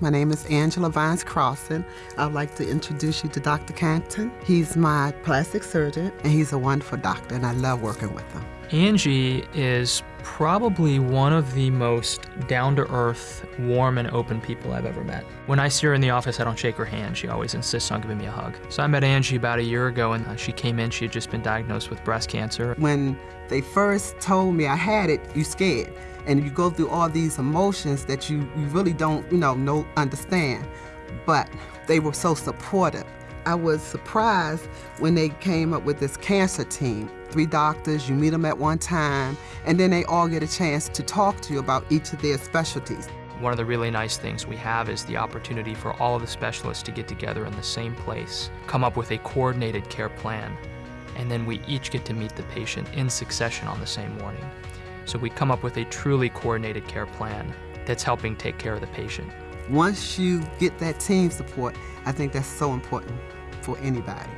My name is Angela Vines Crossan. I'd like to introduce you to Dr. Canton. He's my plastic surgeon, and he's a wonderful doctor, and I love working with him. Angie is probably one of the most down-to-earth, warm and open people I've ever met. When I see her in the office, I don't shake her hand. She always insists on giving me a hug. So I met Angie about a year ago, and uh, she came in. She had just been diagnosed with breast cancer. When they first told me I had it, you scared. And you go through all these emotions that you, you really don't, you know, know, understand. But they were so supportive. I was surprised when they came up with this cancer team. Three doctors, you meet them at one time, and then they all get a chance to talk to you about each of their specialties. One of the really nice things we have is the opportunity for all of the specialists to get together in the same place, come up with a coordinated care plan, and then we each get to meet the patient in succession on the same morning. So we come up with a truly coordinated care plan that's helping take care of the patient. Once you get that team support, I think that's so important for anybody.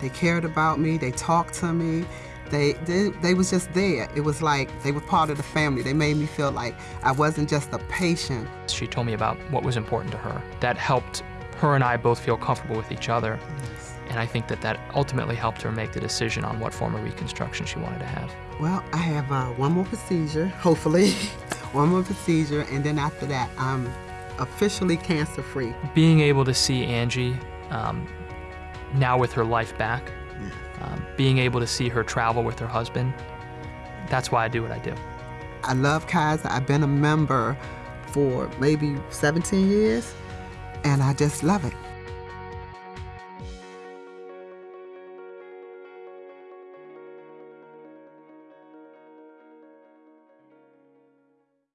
They cared about me, they talked to me, they, they, they was just there. It was like they were part of the family. They made me feel like I wasn't just a patient. She told me about what was important to her. That helped her and I both feel comfortable with each other. And I think that that ultimately helped her make the decision on what form of reconstruction she wanted to have. Well, I have uh, one more procedure, hopefully, one more procedure, and then after that, I'm officially cancer-free. Being able to see Angie um, now with her life back, um, being able to see her travel with her husband, that's why I do what I do. I love Kaiser. I've been a member for maybe 17 years, and I just love it.